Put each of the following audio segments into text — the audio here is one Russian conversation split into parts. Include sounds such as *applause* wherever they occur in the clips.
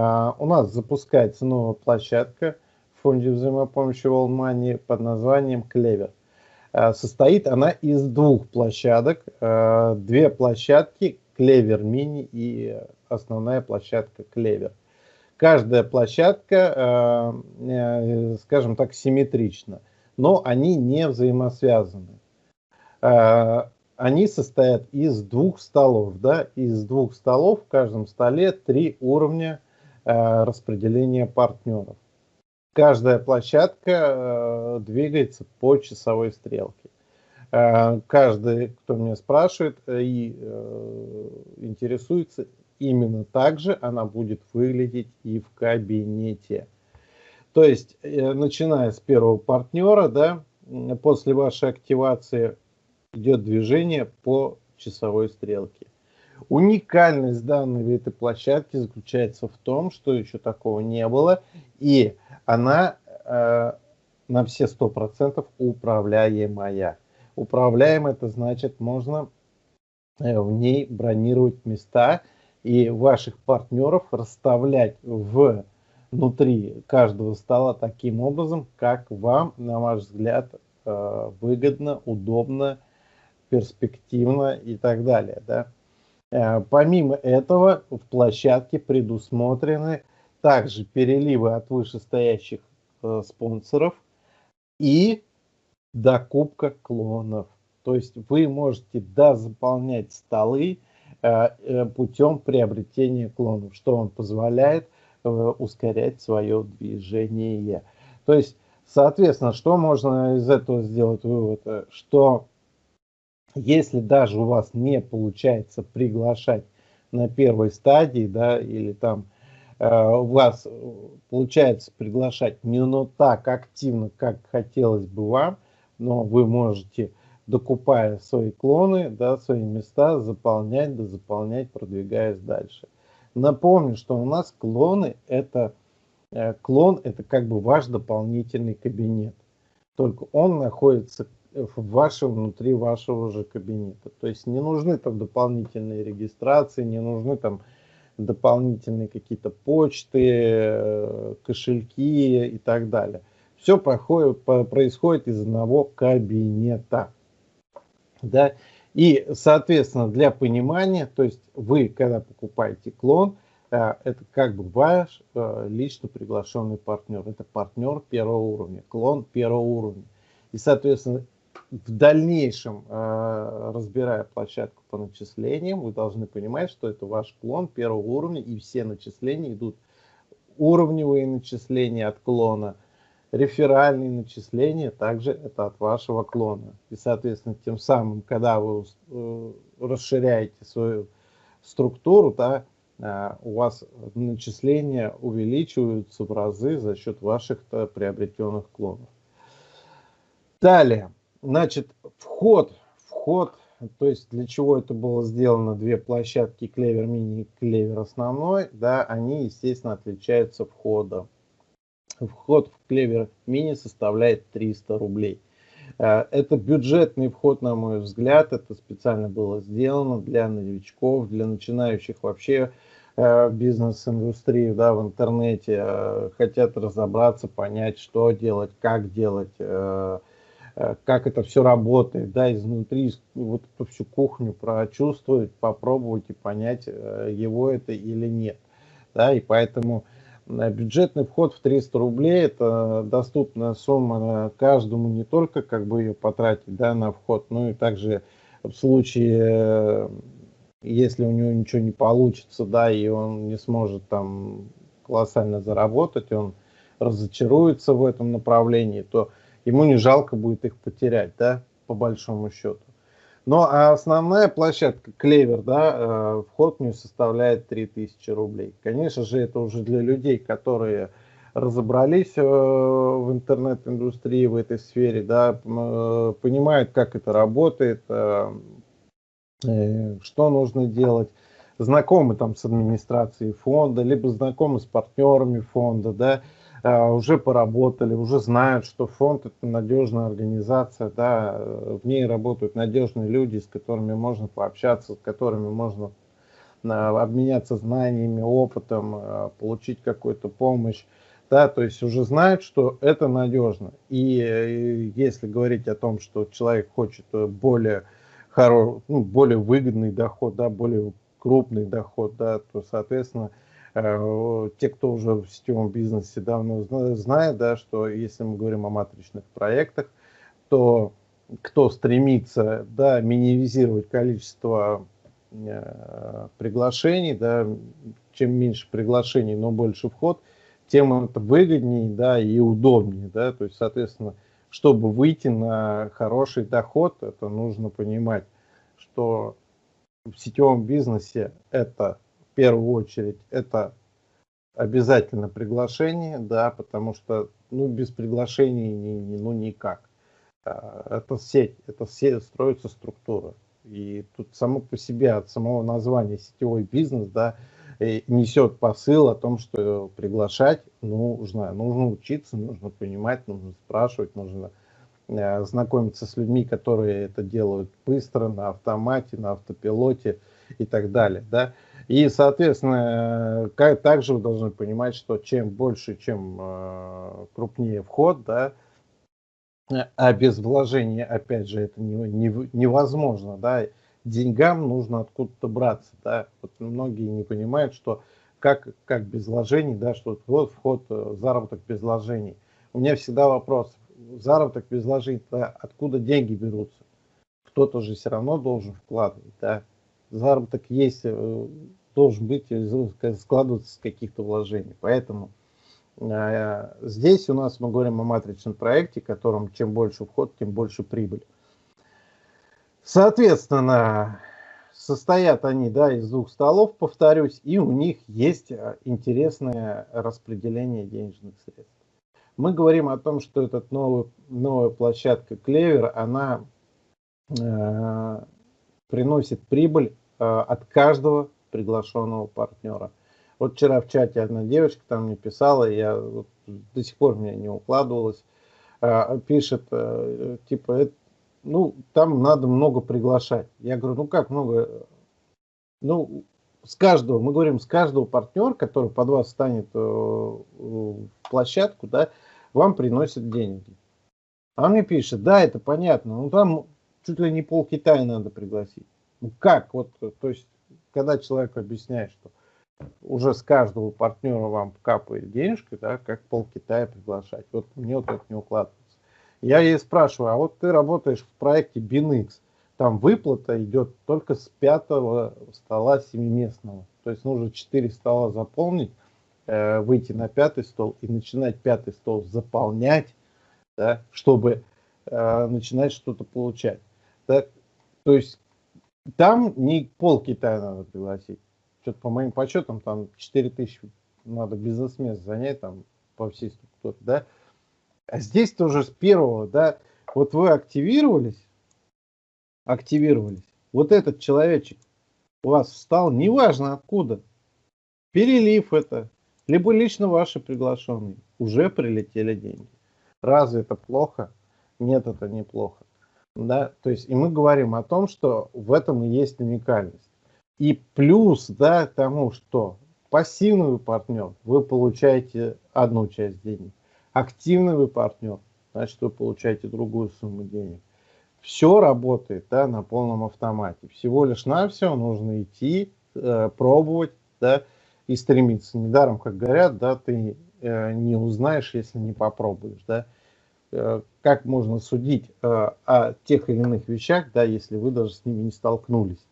А, у нас запускается новая площадка в фонде взаимопомощи World под названием Клевер. А, состоит она из двух площадок. А, две площадки Клевер Мини и основная площадка Клевер. Каждая площадка, э, скажем так, симметрична, но они не взаимосвязаны они состоят из двух столов. Да? Из двух столов в каждом столе три уровня э, распределения партнеров. Каждая площадка э, двигается по часовой стрелке. Э, каждый, кто меня спрашивает и интересуется, именно так же она будет выглядеть и в кабинете. То есть, начиная с первого партнера, да, после вашей активации идет движение по часовой стрелке. Уникальность данной этой площадки заключается в том, что еще такого не было, и она э, на все 100% управляемая. Управляемая это значит, можно э, в ней бронировать места и ваших партнеров расставлять в внутри каждого стола таким образом, как вам, на ваш взгляд, э, выгодно, удобно перспективно и так далее. Да? Э, помимо этого, в площадке предусмотрены также переливы от вышестоящих э, спонсоров и докупка клонов. То есть вы можете дозаполнять столы э, путем приобретения клонов, что вам позволяет ускорять свое движение. То есть, соответственно, что можно из этого сделать вывод? Что если даже у вас не получается приглашать на первой стадии, да, или там э, у вас получается приглашать не но так активно, как хотелось бы вам, но вы можете, докупая свои клоны, да, свои места, заполнять, да заполнять, продвигаясь дальше. Напомню, что у нас клоны это э, клон это как бы ваш дополнительный кабинет. Только он находится в вашем, внутри вашего же кабинета. То есть не нужны там дополнительные регистрации, не нужны там дополнительные какие-то почты, э, кошельки и так далее. Все проходит, происходит из одного кабинета. Да? И, соответственно, для понимания, то есть вы, когда покупаете клон, э, это как бы ваш э, лично приглашенный партнер. Это партнер первого уровня, клон первого уровня. И, соответственно, в дальнейшем, э, разбирая площадку по начислениям, вы должны понимать, что это ваш клон первого уровня, и все начисления идут уровневые начисления от клона, реферальные начисления также это от вашего клона. И, соответственно, тем самым, когда вы э, расширяете свою структуру, да, э, у вас начисления увеличиваются в разы за счет ваших приобретенных клонов. Далее. Значит, вход, вход, то есть для чего это было сделано, две площадки Клевер Мини и Клевер Основной, да, они, естественно, отличаются входом. Вход в Клевер Мини составляет 300 рублей. Э, это бюджетный вход, на мой взгляд, это специально было сделано для новичков, для начинающих вообще э, бизнес-индустрии да, в интернете, э, хотят разобраться, понять, что делать, как делать, как это все работает, да, изнутри, вот эту всю кухню прочувствовать, попробовать и понять, э, его это или нет, да, и поэтому э, бюджетный вход в 300 рублей – это доступная сумма каждому не только как бы ее потратить, да, на вход, но и также в случае, если у него ничего не получится, да, и он не сможет там колоссально заработать, он разочаруется в этом направлении, то ему не жалко будет их потерять, да, по большому счету. Но а основная площадка Клевер, да, э, вход в нее составляет 3000 рублей. Конечно же, это уже для людей, которые разобрались э, в интернет-индустрии, в этой сфере, да, э, понимают, как это работает, что нужно делать, знакомы там с администрацией фонда, либо знакомы с партнерами фонда, да, уже поработали, уже знают, что фонд это надежная организация, да, в ней работают надежные люди, с которыми можно пообщаться, с которыми можно обменяться знаниями, опытом, получить какую-то помощь. Да, то есть уже знают, что это надежно. И если говорить о том, что человек хочет более, хоро... ну, более выгодный доход, да, более крупный доход, да, то, соответственно, Э, те, кто уже в сетевом бизнесе давно знает, да, что если мы говорим о матричных проектах, то кто стремится да, минимизировать количество э, приглашений, да, чем меньше приглашений, но больше вход, тем это выгоднее да, и удобнее. Да, то есть, соответственно, чтобы выйти на хороший доход, это нужно понимать, что в сетевом бизнесе это первую очередь это обязательно приглашение, да, потому что ну, без приглашений ну никак. А, это сеть, это сеть, строится структура. И тут само по себе от самого названия сетевой бизнес, да, несет посыл о том, что приглашать нужно, нужно учиться, нужно понимать, нужно спрашивать, нужно э, знакомиться с людьми, которые это делают быстро, на автомате, на автопилоте *laughs* и так далее, да. И, соответственно, как, также вы должны понимать, что чем больше, чем э, крупнее вход, да, а без вложения, опять же, это не, не, невозможно, да, деньгам нужно откуда-то браться, да, вот многие не понимают, что как, как без вложений, да, что вот вход, э, заработок без вложений. У меня всегда вопрос, заработок без вложений, да, откуда деньги берутся? Кто-то же все равно должен вкладывать, да, заработок есть, э, должен быть, э, складываться с каких-то вложений. Поэтому э, здесь у нас мы говорим о матричном проекте, которым чем больше вход, тем больше прибыль. Соответственно, состоят они да, из двух столов, повторюсь, и у них есть интересное распределение денежных средств. Мы говорим о том, что эта новая, площадка Клевер, она приносит прибыль э, от каждого приглашенного партнера. Вот вчера в чате одна девочка там мне писала, я вот до сих пор меня не укладывалось, э, пишет, э, типа, ну, там надо много приглашать. Я говорю, ну как много? Ну, с каждого, мы говорим, с каждого партнера, который под вас станет в площадку, да, вам приносят деньги. А мне пишет, да, это понятно, ну там чуть ли не пол Китая надо пригласить. Ну как? Вот, то есть, когда человек объясняет, что уже с каждого партнера вам капает денежка, да, как пол Китая приглашать. Вот мне вот это не укладывается. Я ей спрашиваю, а вот ты работаешь в проекте BinX, там выплата идет только с пятого стола семиместного. То есть нужно четыре стола заполнить, э, выйти на пятый стол и начинать пятый стол заполнять, да, чтобы э, начинать что-то получать. Да? То есть там не пол Китая надо пригласить. Что-то по моим подсчетам там 4 тысячи надо бизнес-мест занять там по всей структуре, да. А здесь тоже с первого, да, вот вы активировались, активировались, вот этот человечек у вас встал, неважно откуда, перелив это, либо лично ваши приглашенные, уже прилетели деньги. Разве это плохо? Нет, это неплохо. Да? То есть, и мы говорим о том, что в этом и есть уникальность. И плюс да, тому, что пассивный вы партнер, вы получаете одну часть денег. Активный вы партнер, значит, вы получаете другую сумму денег. Все работает да, на полном автомате. Всего лишь на все нужно идти, э, пробовать да, и стремиться. Недаром, как говорят, да, ты э, не узнаешь, если не попробуешь. Да. Э, как можно судить о тех или иных вещах, да, если вы даже с ними не столкнулись.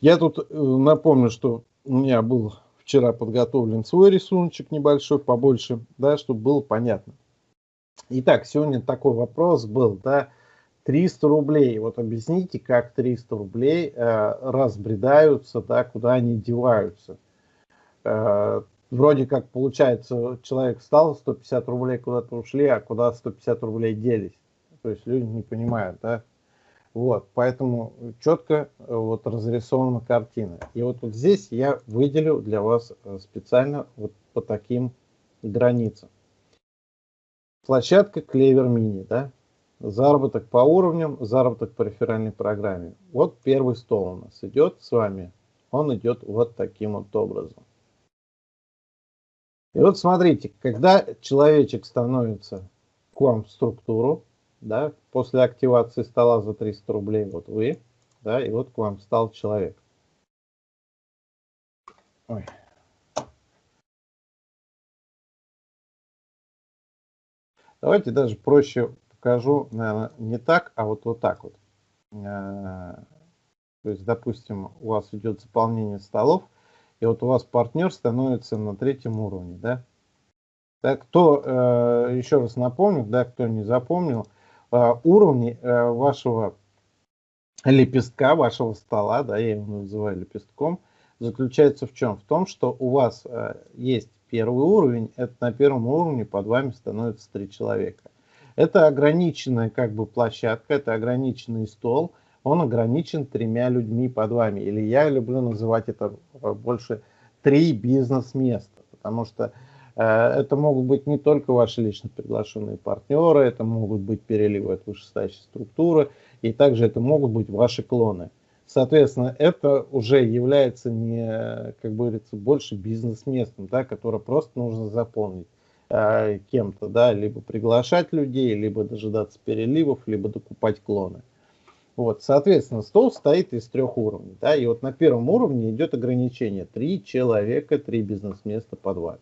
Я тут э, напомню, что у меня был вчера подготовлен свой рисуночек небольшой, побольше, да, чтобы было понятно. Итак, сегодня такой вопрос был, да, 300 рублей. Вот объясните, как 300 рублей э, разбредаются, да, куда они деваются. Э, вроде как получается, человек встал, 150 рублей куда-то ушли, а куда 150 рублей делись. То есть люди не понимают, да. Вот, поэтому четко э, вот разрисована картина. И вот, вот здесь я выделю для вас э, специально вот по таким границам. Площадка Клевер Мини, да, заработок по уровням, заработок по реферальной программе. Вот первый стол у нас идет с вами он идет вот таким вот образом. И вот смотрите, когда человечек становится к вам в структуру, да, после активации стола за 300 рублей, вот вы, да, и вот к вам стал человек. Ой. Давайте даже проще покажу, наверное, не так, а вот, вот так вот. Э, то есть, допустим, у вас идет заполнение столов, и вот у вас партнер становится на третьем уровне, да? Так, кто, э, еще раз напомню, да, кто не запомнил, э, уровни вашего лепестка, вашего стола, да, я его называю лепестком, заключается в чем? В том, что у вас есть первый уровень, это на первом уровне под вами становится три человека. Это ограниченная как бы площадка, это ограниченный стол, он ограничен тремя людьми под вами. Или я люблю называть это э, больше три бизнес-места, потому что э, это могут быть не только ваши лично приглашенные партнеры, это могут быть переливы от вышестоящей структуры, и также это могут быть ваши клоны. Соответственно, это уже является не, как говорится, больше бизнес-местом, да, которое просто нужно заполнить э, кем-то, да, либо приглашать людей, либо дожидаться переливов, либо докупать клоны. Вот, соответственно, стол стоит из трех уровней, да, и вот на первом уровне идет ограничение три человека, три бизнес-места под вами.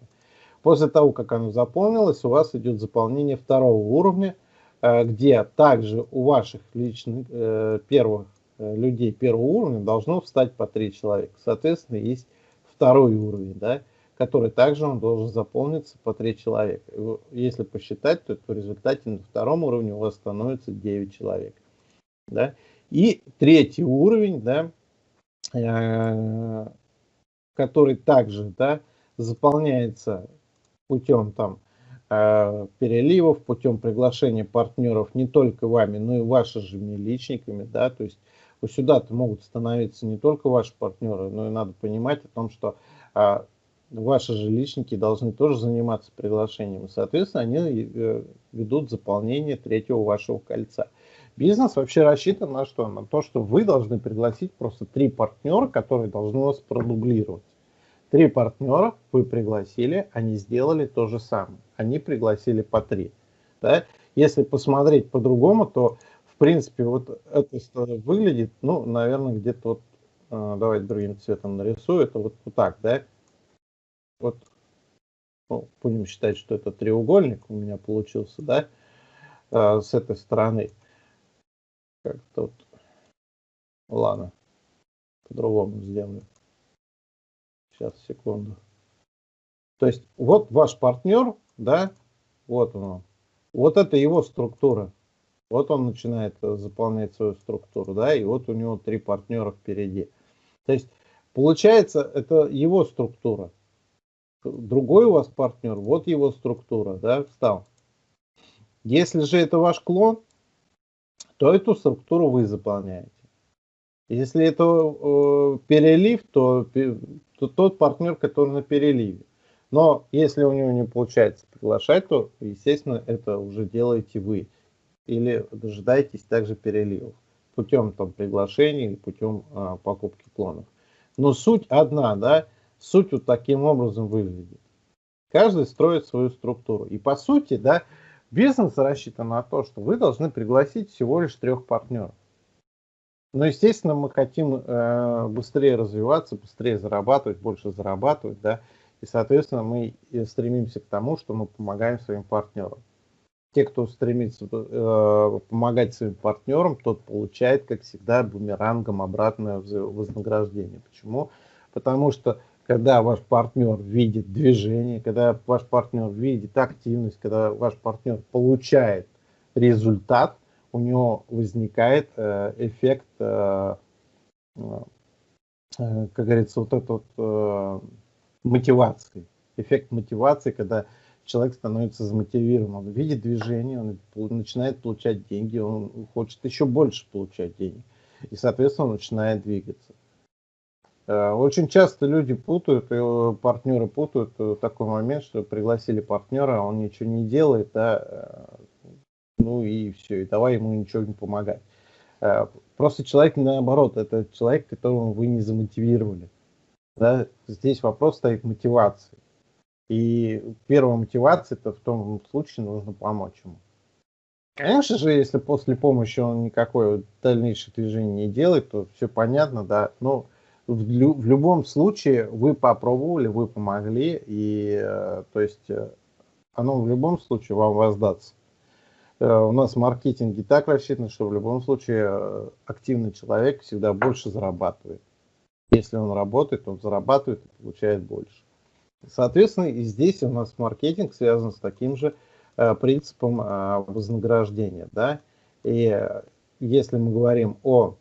После того, как оно заполнилось, у вас идет заполнение второго уровня, э, где также у ваших личных э, первых Э, людей первого уровня должно встать по три человека. Соответственно, есть второй уровень, да, который также он должен заполниться по три человека. Если посчитать, то в результате на втором уровне у вас становится 9 человек. Да. И третий уровень, да, э, который также да, заполняется путем там э, переливов, путем приглашения партнеров не только вами, но и вашими личниками, да, то есть сюда-то могут становиться не только ваши партнеры, но и надо понимать о том, что а, ваши же личники должны тоже заниматься приглашением. Соответственно, они э, ведут заполнение третьего вашего кольца. Бизнес вообще рассчитан на что? На то, что вы должны пригласить просто три партнера, которые должны вас продублировать. Три партнера вы пригласили, они сделали то же самое. Они пригласили по три. Да? Если посмотреть по-другому, то в принципе, вот это выглядит, ну, наверное, где-то вот, э, давайте другим цветом нарисую, это вот, вот так, да? Вот, ну, будем считать, что это треугольник у меня получился, да, э, с этой стороны. Как-то вот, ладно, по-другому сделаю. Сейчас, секунду. То есть, вот ваш партнер, да, вот он, вот это его структура. Вот он начинает э, заполнять свою структуру, да, и вот у него три партнера впереди. То есть, получается, это его структура. Другой у вас партнер, вот его структура, да, встал. Если же это ваш клон, то эту структуру вы заполняете. Если это э, перелив, то, то тот партнер, который на переливе. Но если у него не получается приглашать, то, естественно, это уже делаете вы или дожидаетесь также переливов путем там приглашений или путем а, покупки клонов. Но суть одна, да, суть вот таким образом выглядит. Каждый строит свою структуру. И по сути, да, бизнес рассчитан на то, что вы должны пригласить всего лишь трех партнеров. Но, естественно, мы хотим э, быстрее развиваться, быстрее зарабатывать, больше зарабатывать, да, и, соответственно, мы стремимся к тому, что мы помогаем своим партнерам те, кто стремится э, помогать своим партнерам, тот получает, как всегда, бумерангом обратное вознаграждение. Почему? Потому что когда ваш партнер видит движение, когда ваш партнер видит активность, когда ваш партнер получает результат, у него возникает э, эффект, э, э, как говорится, вот этот вот, мотивации. Эффект мотивации, когда человек становится замотивирован, он видит движение, он начинает получать деньги, он хочет еще больше получать денег. И, соответственно, он начинает двигаться. Э, очень часто люди путают, и партнеры путают э, такой момент, что пригласили партнера, а он ничего не делает, э, ну и все, и давай ему ничего не помогать. Просто человек наоборот, это человек, которого вы не замотивировали. Да? Здесь вопрос стоит мотивации. И первая мотивация, это в том случае нужно помочь ему. Конечно же, если после помощи он никакое дальнейшее движение не делает, то все понятно, да. Но в, в любом случае вы попробовали, вы помогли, и э, то есть э, оно в любом случае вам воздастся. Э, у нас в маркетинге так рассчитано, что в любом случае активный человек всегда больше зарабатывает. Если он работает, он зарабатывает и получает больше. Соответственно, и здесь у нас маркетинг связан с таким же Э, принципом э, вознаграждения. Да? И если мы говорим о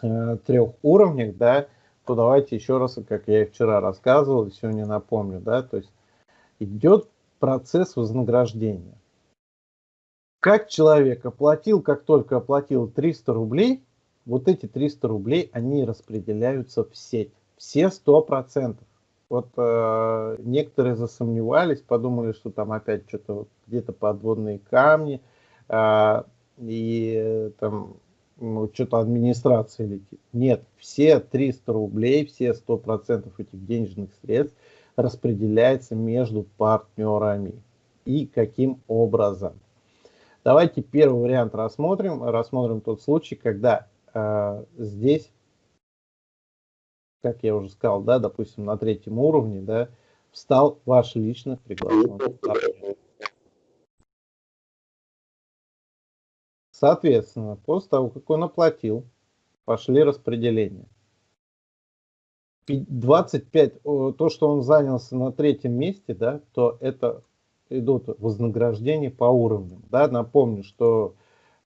э, трех уровнях, да, то давайте еще раз, как я и вчера рассказывал, сегодня напомню, да, то есть идет процесс вознаграждения. Как человек оплатил, как только оплатил 300 рублей, вот эти 300 рублей, они распределяются в сеть, все 100%. Вот э, некоторые засомневались, подумали, что там опять что-то где-то подводные камни, э, и э, там что-то администрация летит. Нет, все 300 рублей, все 100% этих денежных средств распределяется между партнерами. И каким образом? Давайте первый вариант рассмотрим. Рассмотрим тот случай, когда э, здесь как я уже сказал, да, допустим, на третьем уровне, да, встал ваш лично приглашенный партнер. Соответственно, после того, как он оплатил, пошли распределения. 25, то, что он занялся на третьем месте, да, то это идут вознаграждения по уровням. Да. Напомню, что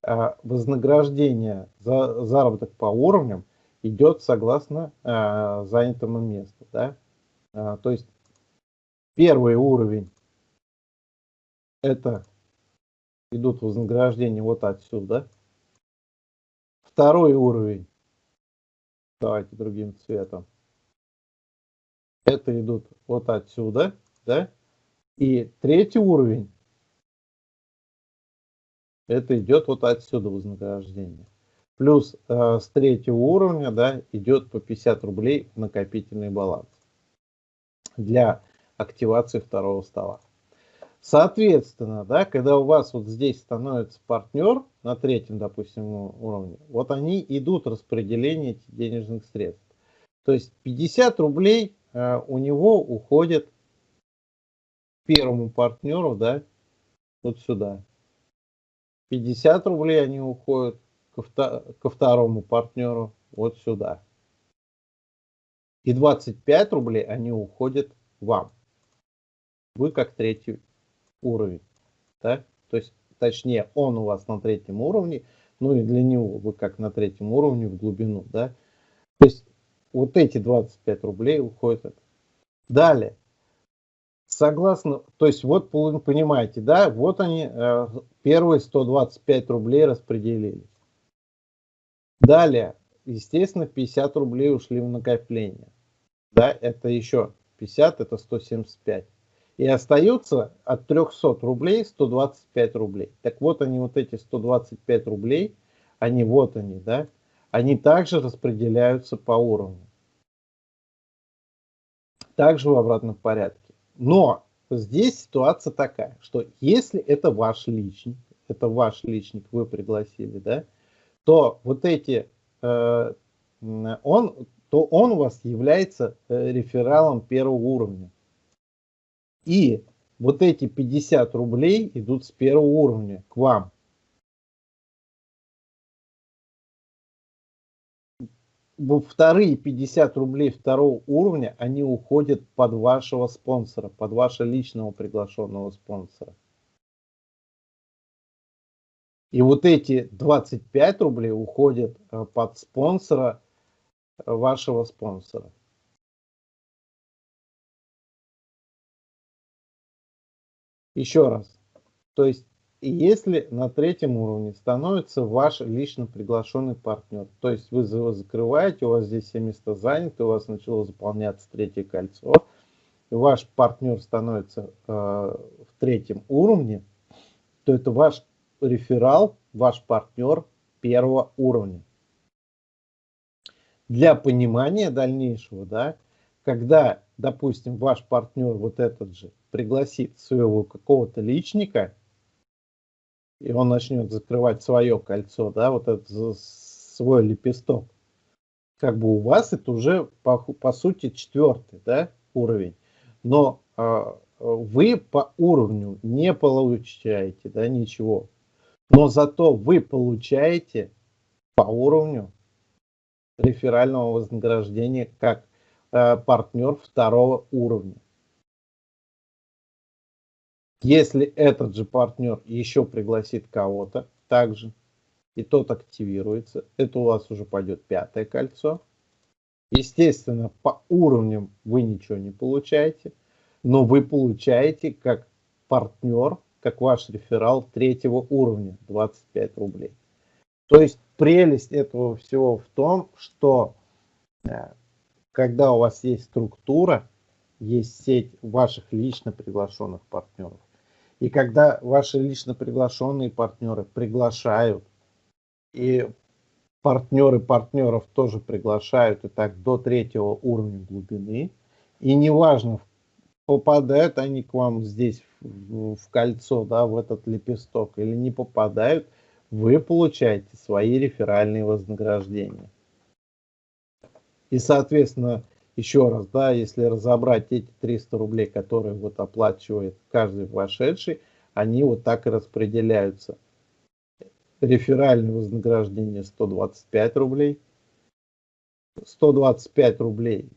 э, вознаграждение за заработок по уровням – идет согласно э, занятому месту. Да? Э, то есть первый уровень это идут вознаграждения вот отсюда. Второй уровень, давайте другим цветом, это идут вот отсюда, да? И третий уровень, это идет вот отсюда вознаграждение. Плюс э, с третьего уровня да, идет по 50 рублей накопительный баланс для активации второго стола. Соответственно, да, когда у вас вот здесь становится партнер на третьем, допустим, уровне, вот они идут распределение этих денежных средств. То есть 50 рублей э, у него уходит первому партнеру, да, вот сюда. 50 рублей они уходят ко, ко второму партнеру вот сюда. И 25 рублей они уходят вам. Вы как третий уровень. Да? То есть, точнее, он у вас на третьем уровне, ну и для него вы как на третьем уровне в глубину. Да? То есть, вот эти 25 рублей уходят. Далее. Согласно, то есть вот понимаете, да, вот они э, первые 125 рублей распределились. Далее, естественно, 50 рублей ушли в накопление. Да, это еще 50, это 175. И остается от 300 рублей 125 рублей. Так вот они, вот эти 125 рублей, они вот они, да, они также распределяются по уровню. Также в обратном порядке. Но здесь ситуация такая, что если это ваш личник, это ваш личник, вы пригласили, да, то вот эти, э, он, то он у вас является э, рефералом первого уровня. И вот эти 50 рублей идут с первого уровня к вам. Вторые 50 рублей второго уровня, они уходят под вашего спонсора, под вашего личного приглашенного спонсора. И вот эти 25 рублей уходят э, под спонсора э, вашего спонсора. Еще раз. То есть, если на третьем уровне становится ваш лично приглашенный партнер, то есть вы его закрываете, у вас здесь все места заняты, у вас начало заполняться третье кольцо, ваш партнер становится э, в третьем уровне, то это ваш реферал, ваш партнер первого уровня. Для понимания дальнейшего, да, когда, допустим, ваш партнер вот этот же пригласит своего какого-то личника, и он начнет закрывать свое кольцо, да, вот этот свой лепесток, как бы у вас это уже по, по сути четвертый, да, уровень. Но э, вы по уровню не получаете, да, ничего. Но зато вы получаете по уровню реферального вознаграждения как э, партнер второго уровня. Если этот же партнер еще пригласит кого-то также, и тот активируется, это у вас уже пойдет пятое кольцо. Естественно, по уровням вы ничего не получаете, но вы получаете как партнер, как ваш реферал третьего уровня 25 рублей. То есть прелесть этого всего в том, что э, когда у вас есть структура, есть сеть ваших лично приглашенных партнеров, и когда ваши лично приглашенные партнеры приглашают, и партнеры партнеров тоже приглашают, и так до третьего уровня глубины, и неважно, попадают они к вам здесь в, кольцо, да, в этот лепесток, или не попадают, вы получаете свои реферальные вознаграждения. И, соответственно, еще раз, да, если разобрать эти 300 рублей, которые вот оплачивает каждый вошедший, они вот так и распределяются. Реферальное вознаграждение 125 рублей. 125 рублей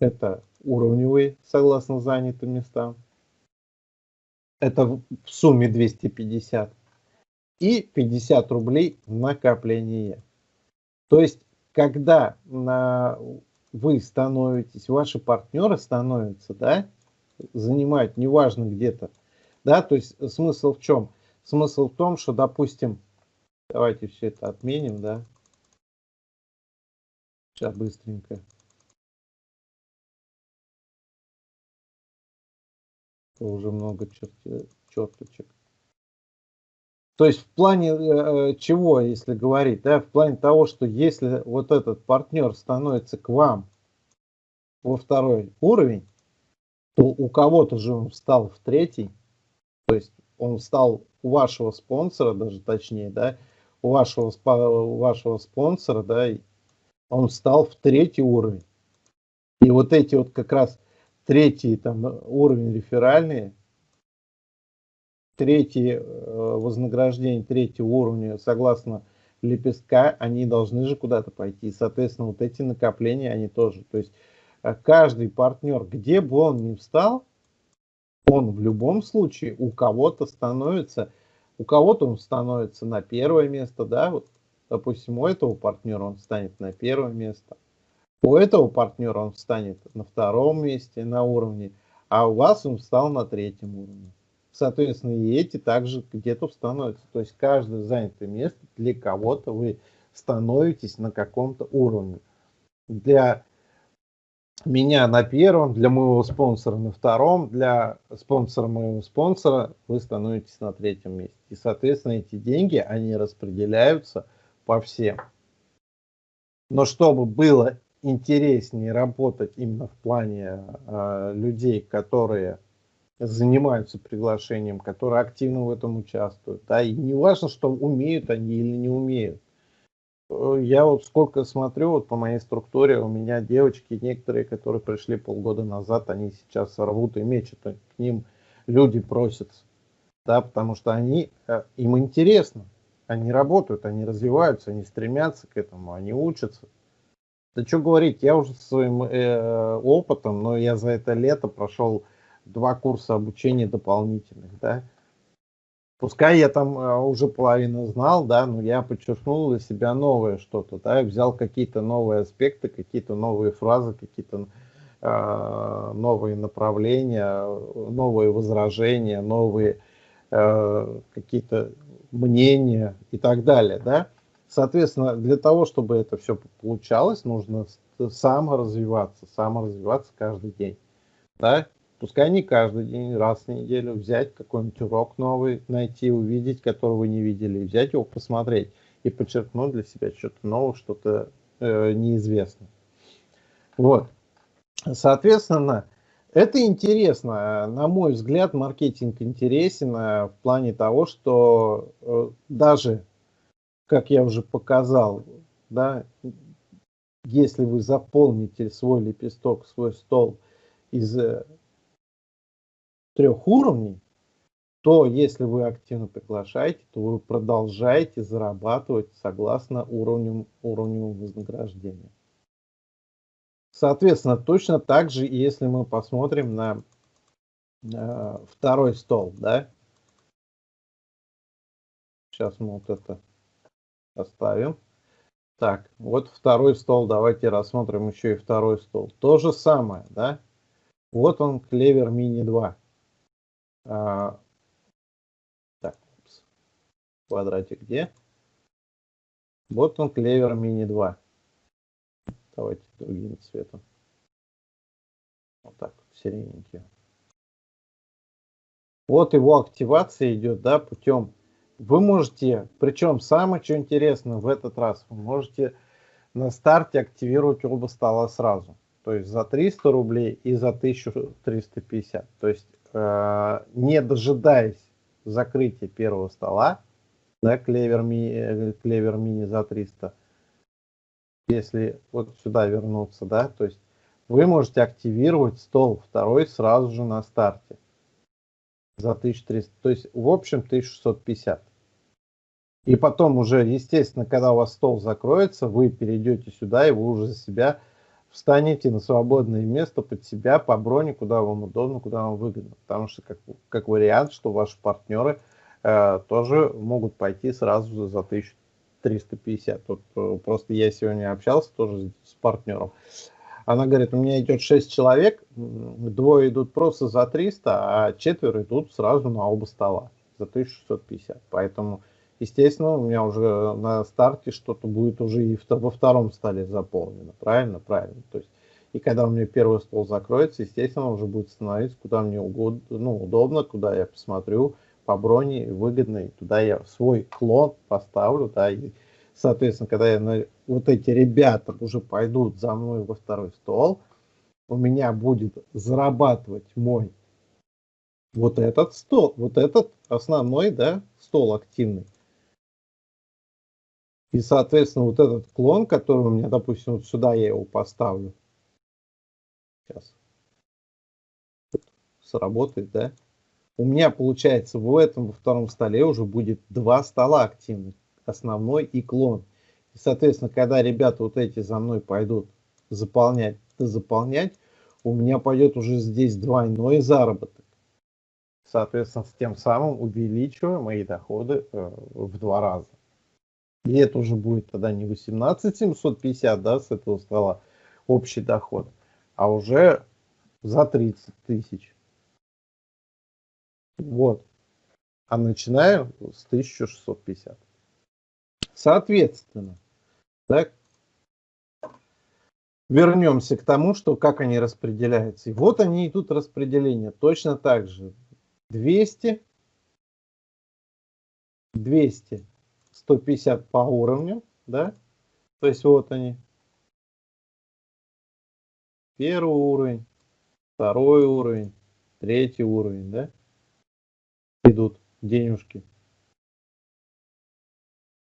это уровневые, согласно занятым местам. Это в сумме 250. И 50 рублей накопление. То есть, когда на вы становитесь, ваши партнеры становятся, да, занимают, неважно где-то, да, то есть смысл в чем? Смысл в том, что, допустим, давайте все это отменим, да, сейчас быстренько. Уже много черточек. То есть в плане э, чего, если говорить, да, в плане того, что если вот этот партнер становится к вам во второй уровень, то у кого-то же он встал в третий, то есть он стал у вашего спонсора, даже точнее, да, у вашего, у вашего спонсора, да, он встал в третий уровень. И вот эти вот как раз третий там уровень реферальные, третье э, вознаграждение третьего уровня согласно лепестка, они должны же куда-то пойти. Соответственно, вот эти накопления, они тоже. То есть э, каждый партнер, где бы он ни встал, он в любом случае у кого-то становится, у кого-то он становится на первое место, да, вот, допустим, у этого партнера он станет на первое место, у этого партнера он станет на втором месте на уровне, а у вас он встал на третьем уровне соответственно, и эти также где-то становятся. То есть каждое занятое место для кого-то вы становитесь на каком-то уровне. Для меня на первом, для моего спонсора на втором, для спонсора моего спонсора вы становитесь на третьем месте. И, соответственно, эти деньги, они распределяются по всем. Но чтобы было интереснее работать именно в плане э, людей, которые занимаются приглашением, которые активно в этом участвуют. Да, и не важно, что умеют они или не умеют. Э, я вот сколько смотрю, вот по моей структуре, у меня девочки некоторые, которые пришли полгода назад, они сейчас рвут и мечут, к ним люди просятся, да, потому что они, э, им интересно, они работают, они развиваются, они стремятся к этому, они учатся. Да что говорить, я уже своим э, опытом, но я за это лето прошел два курса обучения дополнительных, да. Пускай я там э, уже половину знал, да, но я подчеркнул для себя новое что-то, да, взял какие-то новые аспекты, какие-то новые фразы, какие-то э, новые направления, новые возражения, новые э, какие-то мнения и так далее, да. Соответственно, для того, чтобы это все получалось, нужно саморазвиваться, саморазвиваться каждый день, да, Пускай не каждый день, раз в неделю взять какой-нибудь урок новый, найти, увидеть, который вы не видели, взять его, посмотреть и подчеркнуть для себя что-то новое, что-то э, неизвестное. Вот. Соответственно, это интересно. На мой взгляд, маркетинг интересен э, в плане того, что э, даже, как я уже показал, да, если вы заполните свой лепесток, свой стол из э, трех уровней, то если вы активно приглашаете, то вы продолжаете зарабатывать согласно уровню, уровню вознаграждения. Соответственно, точно так же, если мы посмотрим на э, второй стол, да, сейчас мы вот это оставим. Так, вот второй стол, давайте рассмотрим еще и второй стол. То же самое, да, вот он, клевер мини 2. А, так, квадратик где? Вот он, клевер мини 2. Давайте другим цветом. Вот так, сирененький. Вот его активация идет, да, путем. Вы можете, причем самое что интересно в этот раз, вы можете на старте активировать оба стола сразу. То есть за 300 рублей и за 1350. То есть не дожидаясь закрытия первого стола, да, клевер, ми, э, клевер мини за 300, если вот сюда вернуться, да, то есть вы можете активировать стол второй сразу же на старте за 1300, то есть в общем 1650. И потом уже, естественно, когда у вас стол закроется, вы перейдете сюда и вы уже за себя встанете на свободное место под себя по броне, куда вам удобно, куда вам выгодно. Потому что как, как вариант, что ваши партнеры э, тоже могут пойти сразу за 1000 350. Тут э, просто я сегодня общался тоже с партнером. Она говорит, у меня идет 6 человек, двое идут просто за 300, а четверо идут сразу на оба стола за 1650. Поэтому, естественно, у меня уже на старте что-то будет уже и во втором столе заполнено. Правильно? Правильно. То есть, и когда у меня первый стол закроется, естественно, уже будет становиться куда мне угодно, ну, удобно, куда я посмотрю, по броне выгодно, и туда я свой клон поставлю, да, и, соответственно, когда я на, вот эти ребята уже пойдут за мной во второй стол, у меня будет зарабатывать мой вот этот стол, вот этот основной, да, стол активный. И, соответственно, вот этот клон, который у меня, допустим, вот сюда я его поставлю. Сейчас. Сработает, да? у меня получается в этом во втором столе уже будет два стола активных, основной и клон. И, соответственно, когда ребята вот эти за мной пойдут заполнять, заполнять, у меня пойдет уже здесь двойной заработок. Соответственно, с тем самым увеличиваю мои доходы э, в два раза. И это уже будет тогда не 18 750, да, с этого стола общий доход, а уже за 30 тысяч. Вот. А начинаю с 1650. Соответственно, так, вернемся к тому, что как они распределяются. И вот они идут распределение. Точно так же 200, 200, 150 по уровню, да? То есть вот они. Первый уровень, второй уровень, третий уровень, да? идут денежки.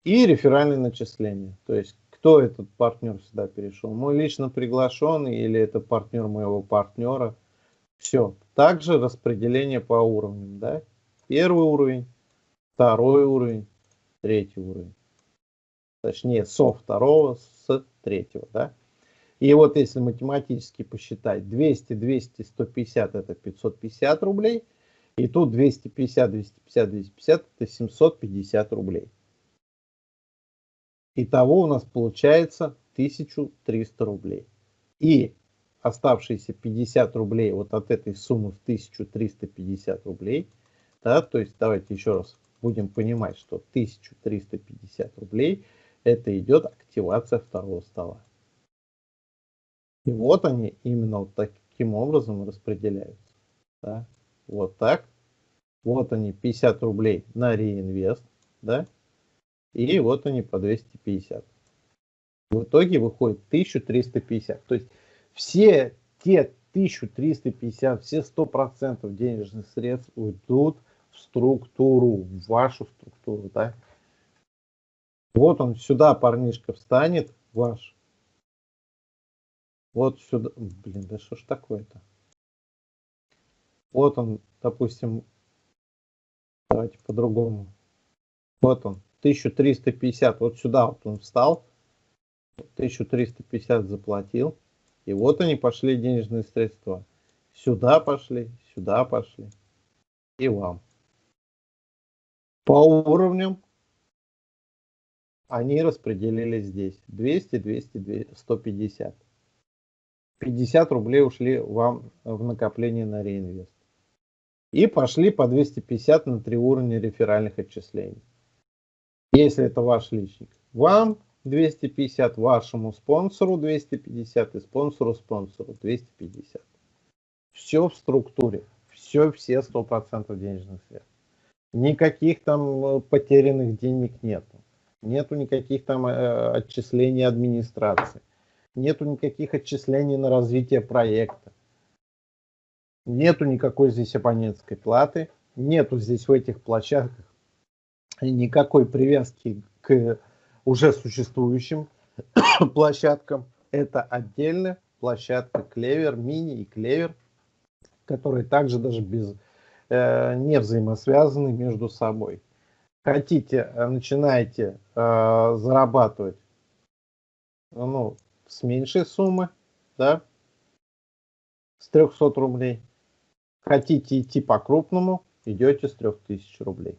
И реферальные начисления. То есть, кто этот партнер сюда перешел? Мой лично приглашенный или это партнер моего партнера? Все. Также распределение по уровням. Да? Первый уровень, второй уровень, третий уровень. Точнее, со второго, с третьего. Да? И вот если математически посчитать, 200, 200, 150 это 550 рублей – и тут 250, 250, 250, это 750 рублей. Итого у нас получается 1300 рублей. И оставшиеся 50 рублей вот от этой суммы в 1350 рублей, да, то есть давайте еще раз будем понимать, что 1350 рублей это идет активация второго стола. И вот они именно вот таким образом распределяются. Да вот так. Вот они 50 рублей на реинвест, да, и вот они по 250. В итоге выходит 1350. То есть все те 1350, все 100% денежных средств уйдут в структуру, в вашу структуру, да. Вот он сюда, парнишка, встанет, ваш. Вот сюда, блин, да что ж такое-то? Вот он, допустим, давайте по-другому. Вот он, 1350, вот сюда вот он встал, 1350 заплатил, и вот они пошли денежные средства. Сюда пошли, сюда пошли, и вам. По уровням они распределили здесь 200, 200, 150. 50 рублей ушли вам в накопление на реинвест. И пошли по 250 на три уровня реферальных отчислений. Если это ваш личник, вам 250, вашему спонсору 250 и спонсору спонсору 250. Все в структуре, все, все 100% денежных средств. Никаких там э, потерянных денег нету. Нету никаких там э, отчислений администрации. Нету никаких отчислений на развитие проекта. Нету никакой здесь абонентской платы. Нету здесь в этих площадках никакой привязки к уже существующим *coughs* площадкам. Это отдельная площадка Клевер, Мини и Клевер, которые также даже без, не взаимосвязаны между собой. Хотите, э, начинаете э, зарабатывать ну, с меньшей суммы, да, с 300 рублей. Хотите идти по крупному, идете с 3000 рублей.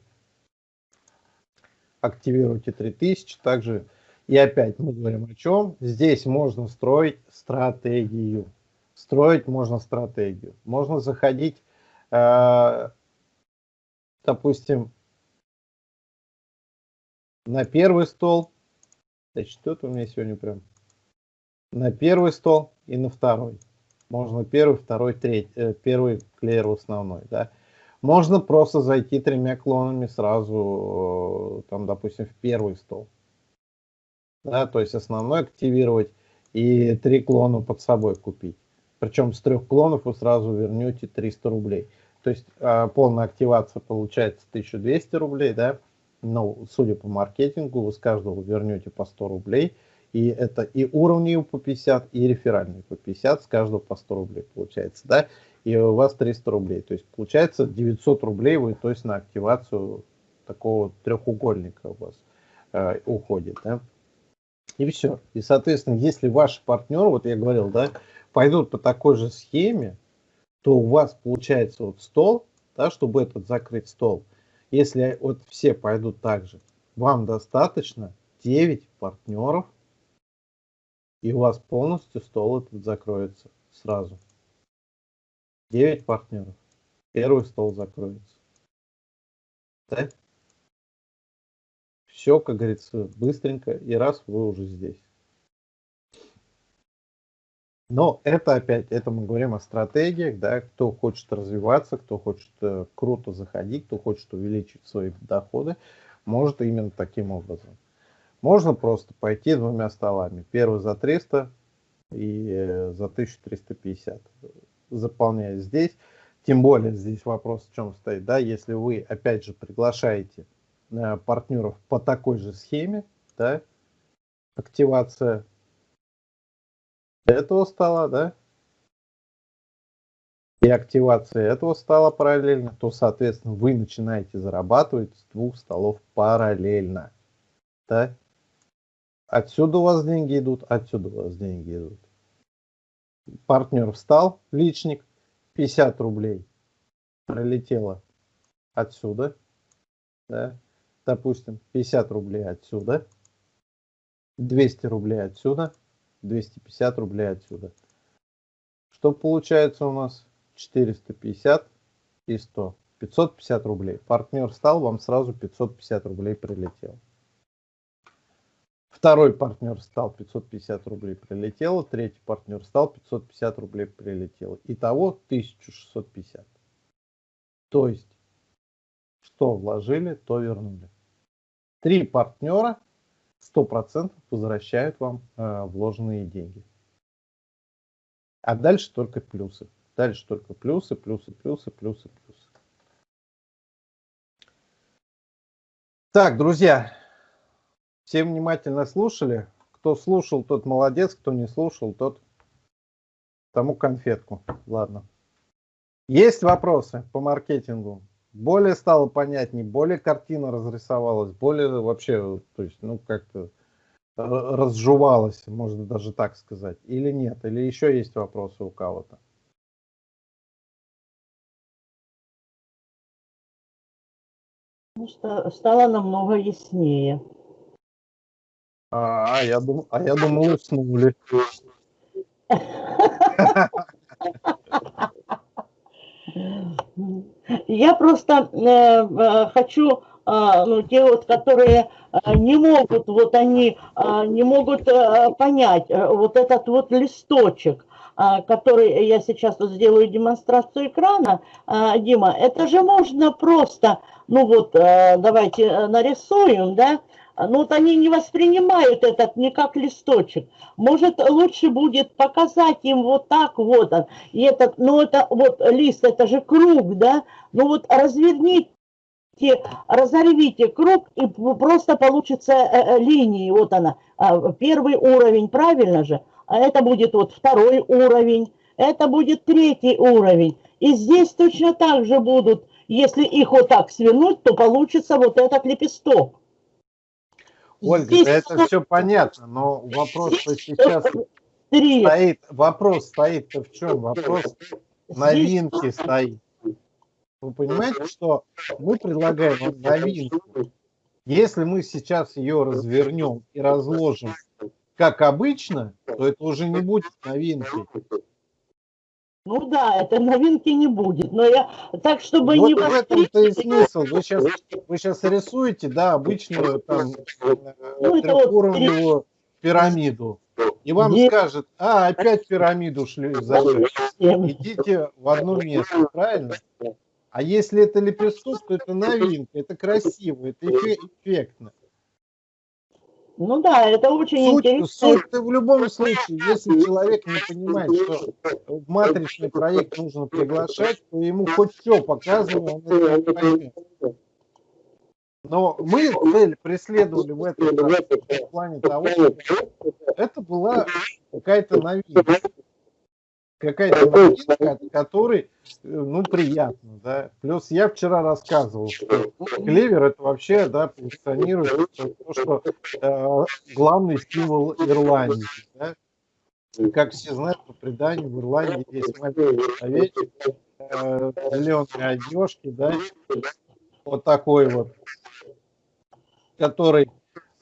Активируйте 3000, также и опять мы говорим о чем. Здесь можно строить стратегию. Строить можно стратегию. Можно заходить, э, допустим, на первый стол. Значит, что-то у меня сегодня прям на первый стол и на второй. Можно первый, второй, третий, э, первый клеер основной, да. Можно просто зайти тремя клонами сразу, э, там, допустим, в первый стол. Да, то есть основной активировать и три клона под собой купить. Причем с трех клонов вы сразу вернете 300 рублей. То есть э, полная активация получается 1200 рублей, да. Но, судя по маркетингу, вы с каждого вернете по 100 рублей и это и уровни по 50, и реферальные по 50, с каждого по 100 рублей получается, да, и у вас 300 рублей. То есть получается 900 рублей вы, то есть на активацию такого треугольника у вас э, уходит, да. И все. И, соответственно, если ваши партнеры, вот я говорил, да, пойдут по такой же схеме, то у вас получается вот стол, да, чтобы этот закрыть стол. Если вот все пойдут так же, вам достаточно 9 партнеров и у вас полностью стол этот закроется сразу. 9 партнеров. Первый стол закроется. Да? Все, как говорится, быстренько, и раз вы уже здесь. Но это опять, это мы говорим о стратегиях, да, кто хочет развиваться, кто хочет э, круто заходить, кто хочет увеличить свои доходы, может именно таким образом. Можно просто пойти двумя столами. Первый за 300 и э, за 1350. Заполняя здесь. Тем более здесь вопрос в чем стоит. Да, если вы опять же приглашаете э, партнеров по такой же схеме, да, активация этого стола, да, и активация этого стола параллельно, то, соответственно, вы начинаете зарабатывать с двух столов параллельно. Да? Отсюда у вас деньги идут, отсюда у вас деньги идут. Партнер встал, личник, 50 рублей пролетело отсюда, да, допустим, 50 рублей отсюда, 200 рублей отсюда, 250 рублей отсюда. Что получается у нас? 450 и 100. 550 рублей. Партнер встал, вам сразу 550 рублей прилетело. Второй партнер стал 550 рублей прилетело, третий партнер стал 550 рублей прилетело. Итого 1650. То есть, что вложили, то вернули. Три партнера 100% возвращают вам э, вложенные деньги. А дальше только плюсы. Дальше только плюсы, плюсы, плюсы, плюсы, плюсы. Так, друзья, все внимательно слушали. Кто слушал, тот молодец, кто не слушал, тот тому конфетку. Ладно. Есть вопросы по маркетингу? Более стало понятнее, более картина разрисовалась, более вообще, то есть, ну, как-то разжевалась, можно даже так сказать, или нет? Или еще есть вопросы у кого-то? Ну, стало намного яснее. А, а я думал, а я думал, уснули. *laughs* Я просто э, э хочу, э, ну, те вот, которые э, не могут, вот они не могут понять вот этот вот листочек, который я сейчас вот сделаю демонстрацию экрана, Дима, это же можно просто, ну вот, давайте нарисуем, да, ну вот они не воспринимают этот не как листочек. Может, лучше будет показать им вот так вот он. И этот, ну это вот лист, это же круг, да? Ну вот разверните, разорвите круг, и просто получится э, э, линии. Вот она, а, первый уровень, правильно же? А это будет вот второй уровень, это будет третий уровень. И здесь точно так же будут, если их вот так свернуть, то получится вот этот лепесток. Ольга, Здесь... это все понятно, но вопрос сейчас стоит, вопрос стоит в чем? Вопрос новинки стоит. Вы понимаете, что мы предлагаем новинку. Если мы сейчас ее развернем и разложим как обычно, то это уже не будет новинкой. Ну да, это новинки не будет, но я так, чтобы вот не... в этом-то и смысл. Вы сейчас, вы сейчас рисуете, да, обычную там ну, трехуровневую вот... пирамиду. И вам Нет. скажет, а, опять пирамиду шли зажечь. Идите в одно место, правильно? А если это лепесток, то это новинка, это красиво, это эффектно. Ну да, это очень суть, интересно. Суть в любом случае, если человек не понимает, что в матричный проект нужно приглашать, то ему хоть все показываем, он это не поймет. Но мы цель преследовали в этом в плане того, что это была какая-то новинка какая-то новинка, от которой, э, ну, приятно, да. Плюс я вчера рассказывал, что клевер это вообще, да, позиционирует то, что э, главный стимул Ирландии, да. Как все знают, по преданию в Ирландии есть маленький человечек, э, зеленые одежки, да, вот такой вот, который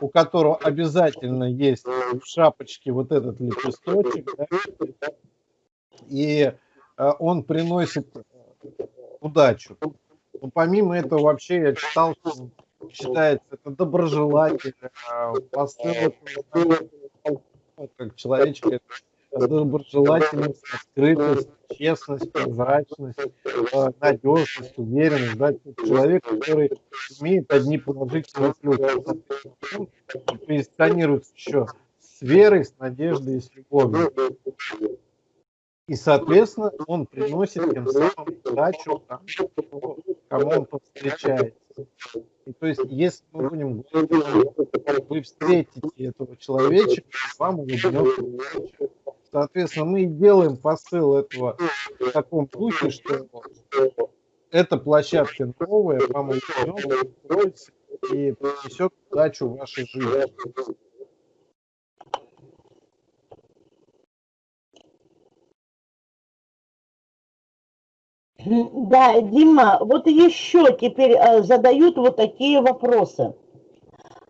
у которого обязательно есть в шапочке вот этот лепесточек, да, и э, он приносит удачу. Но помимо этого вообще я читал, что считается это доброжелатель, э, посыл, как человечка, доброжелательность, открытость, честность, прозрачность, э, надежность, уверенность. Да? Человек, который имеет одни положительные. Он позиционируется еще с верой, с надеждой и с любовью. И, соответственно, он приносит тем самым удачу тому, кому он повстречается. И то есть, если мы будем говорить, вы встретите этого человечка, вам улыбнется удача. Соответственно, мы и делаем посыл этого в таком духе, что эта площадка новая, вам улыбнется и принесет удачу в вашей жизни. Да, Дима, вот еще теперь э, задают вот такие вопросы.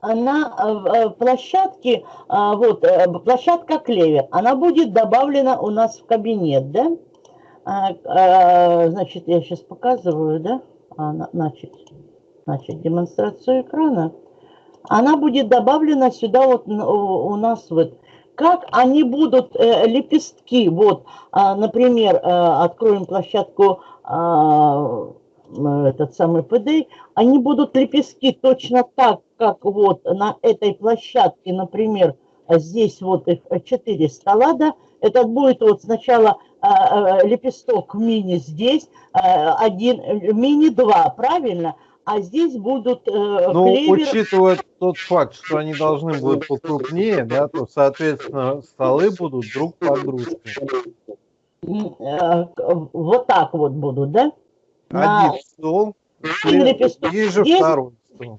На э, э, площадке, вот, площадка Клевер, она будет добавлена у нас в кабинет, да? А, значит, я сейчас показываю, да? А, значит, значит, демонстрацию экрана. Она будет добавлена сюда вот у нас вот как они будут лепестки, вот, например, откроем площадку этот самый ПД, они будут лепестки точно так, как вот на этой площадке, например, а здесь вот их 4 стола, да, этот будет вот сначала а, а, лепесток мини здесь, а, один, мини 2, правильно? А здесь будут э, Ну, клевер... учитывая тот факт, что они должны будут покрупнее, да, то, соответственно, столы будут друг под дружкой. Э, Вот так вот будут, да? На- Один стол, Один лепесток ниже здесь. второй стол.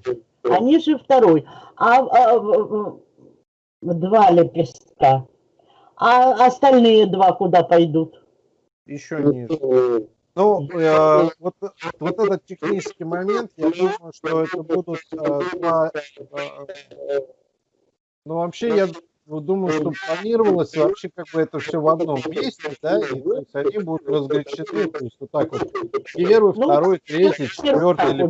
а ниже второй. А, а, два лепестка. А остальные два куда пойдут? Еще ниже. Ну, э, вот, вот этот технический момент, я думаю, что это будут э, два... э, ну, вообще, я думаю, что планировалось вообще как бы это все в одном месте, да, и то есть они будут разграничены, то есть вот так вот, первый, Ну, второй, третий, четвертый, или.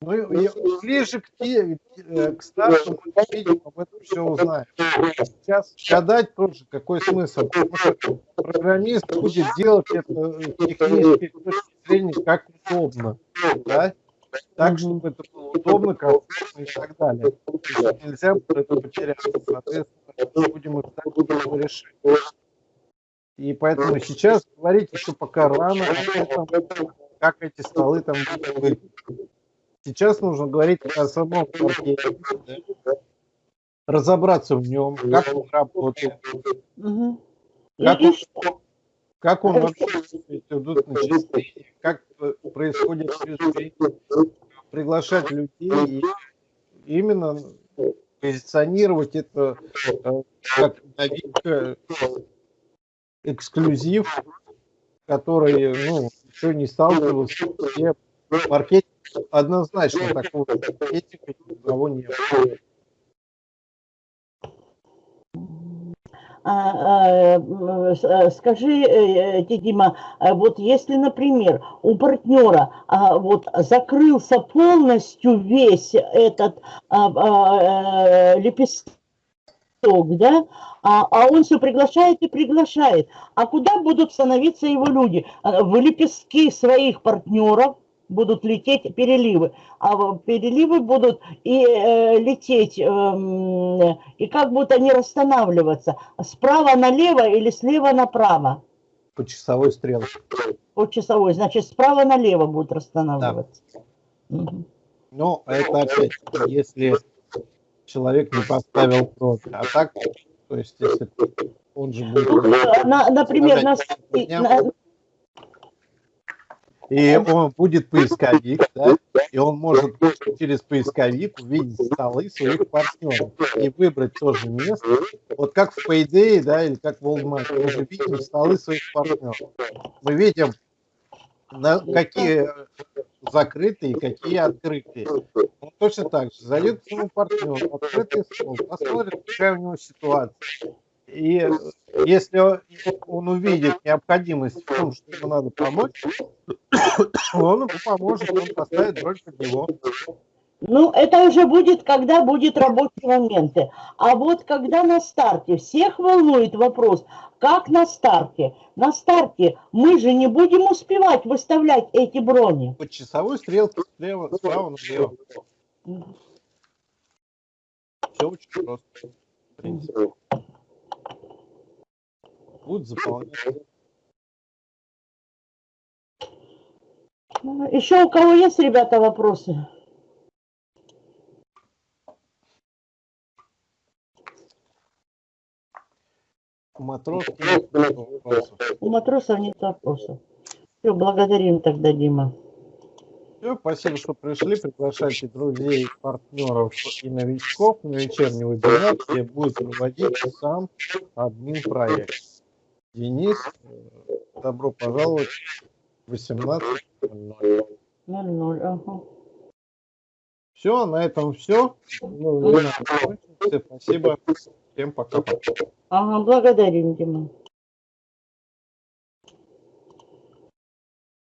Ну, и- ближе к, те, э, к старту мы видим, об этом все узнаем. Сейчас гадать тоже какой смысл. Потому что программист будет делать это э, технически с точки зрения как удобно. Да? Так, чтобы это было удобно, комфортно и так далее. Нельзя будет это потерять. Соответственно, будем искать его решение. И поэтому сейчас говорить еще пока рано о том, как эти столы там будут выглядеть. Сейчас нужно говорить о самом паркете, да, разобраться в нем, как он работает. И- Как он-? Как он вообще идут начисления, как происходит приглашать людей и именно позиционировать это э, как новинка, эксклюзив, который ну, еще не сталкивался маркетинг однозначно такого маркетинга ни у кого Скажи, э, Дима, а вот если, например, у партнера а, вот закрылся полностью весь этот а, а, э, лепесток, да, а, а он все приглашает и приглашает, а куда будут становиться его люди? А, В лепестки своих партнеров будут лететь переливы, а переливы будут и э, лететь, эм, и как будут они расстанавливаться, справа налево или слева направо, по часовой стрелке. по часовой, значит, справа налево будут расстанавливаться. Мгм. Но это опять, если человек не поставил брови. А так, то есть, если он же будет... Ну, э, на- например, на, на- И он будет поисковик, да, и он может через поисковик увидеть столы своих партнеров и выбрать тоже место. Вот как в Payday, да, или как в Walmart, мы же видим столы своих партнеров. Мы видим, на какие закрытые, какие открытые. Он точно так же зайдет к своему партнеру, открытый стол, посмотрит, какая у него ситуация. И если он увидит необходимость в том, что ему надо помочь, он ему поможет, он поставит бронь под него. Ну, это уже будет, когда будет рабочие моменты. А вот когда на старте, всех волнует вопрос, как на старте? На старте мы же не будем успевать выставлять эти брони. По часовой стрелке слева, справа налево. Все очень просто. Будут заполнять. Еще у кого есть, ребята, вопросы? У матроски нет вопросов. У матросов нет вопросов. Все, благодарим тогда, Дима. Все, спасибо, что пришли. Приглашайте друзей, партнеров и новичков на вечерний вебинар, где будет проводить сам админ проект. Денис, добро пожаловать в 18.00. 0-0, ага. Все, на этом все. Ну, спасибо. Всем пока-пока. Ага, благодарим, Дима.